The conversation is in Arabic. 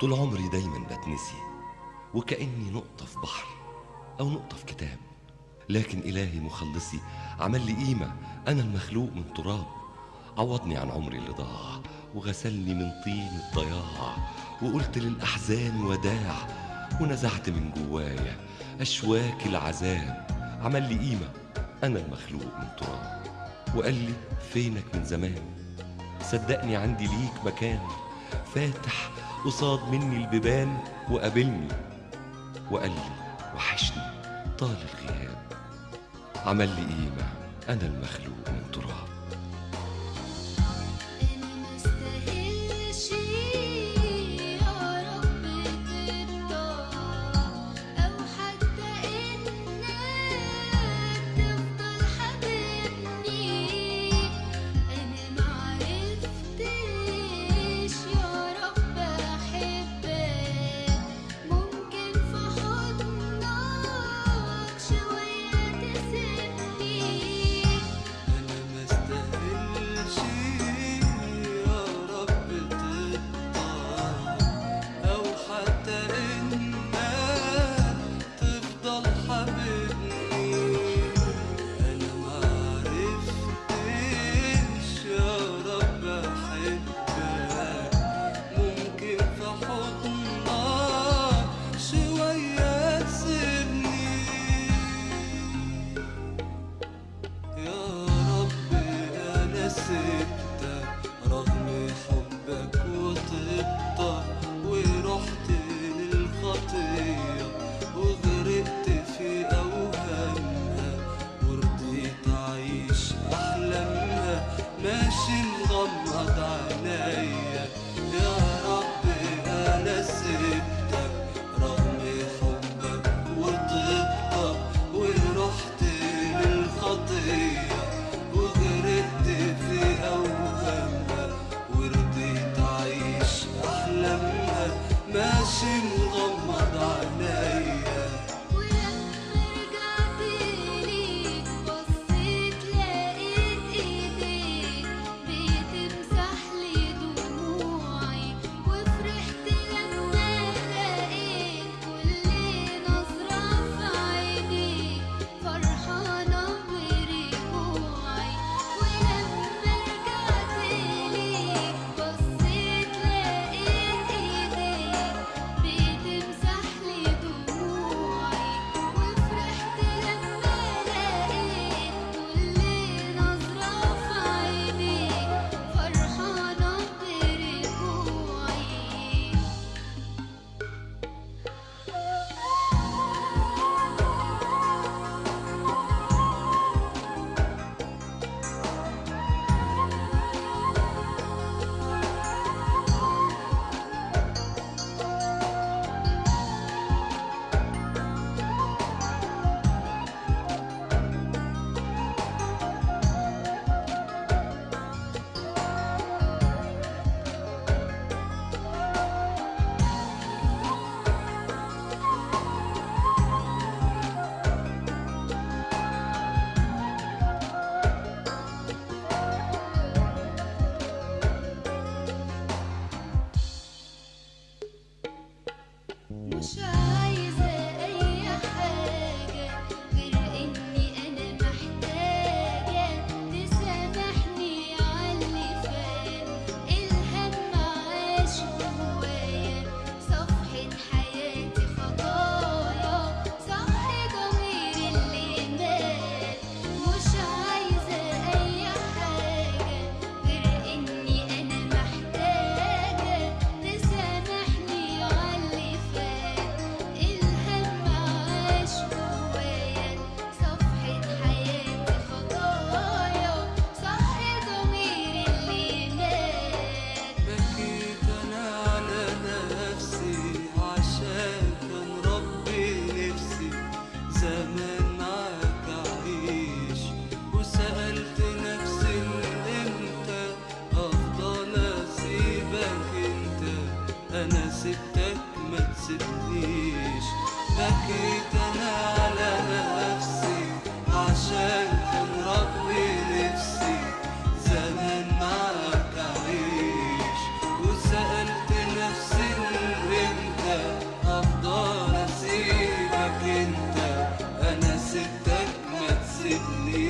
طول عمري دايما بتنسي وكأني نقطة في بحر أو نقطة في كتاب. لكن إلهي مخلصي عمل لي قيمة. أنا المخلوق من تراب. عوضني عن عمري اللي ضاع وغسلني من طين الضياع. وقلت للأحزان وداع ونزعت من جوايا أشواك العذاب. عمل لي قيمة. أنا المخلوق من تراب. وقال لي فينك من زمان؟ صدقني عندي ليك مكان فاتح قصاد مني البيبان وقابلني وقال لي وحشني طال الغياب. عمل لي قيمة أنا المخلوق من تراب. همه ماشي مغمض عليا sunshine. تسيبنيش بكيت أنا على نفسي عشان كان ربي نفسي. زمان معاك أعيش وسألت نفسي إن أنت أفضل أسيبك أنت. أنا سبتك ما تسبنيش